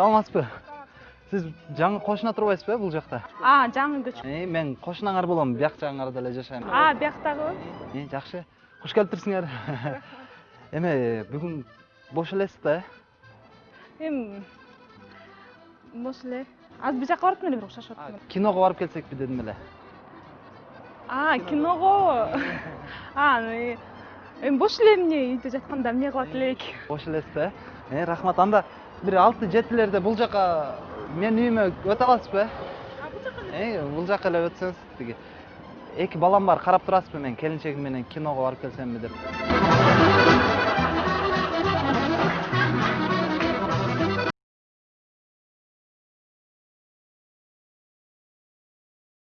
саламатсызбы? Сиз жаңы кошуна турбайсызбы э бул жакта а жаңы Э, мен кошунаңар болом бияк жагыңарда эле жашайм а бияктагыбы Э, жакшы куш келиптирсиңер эме бүгүн бош элесиз да эми бош эле азыр бир жака барып эле бир укташып А, атам киного барып келсекпи дедим эле а киного а эми бош эле эмне үйдө жатканда эмне кылат элек бош элесиз да э рахмат анда бир алты жетилерде бул жака менин үйүмө өтө аласызбы? Э бул жака эле өтсөңүз тиги. Эки балам бар карап турасызбы мен келинчегим менен киного барып келсемби деп?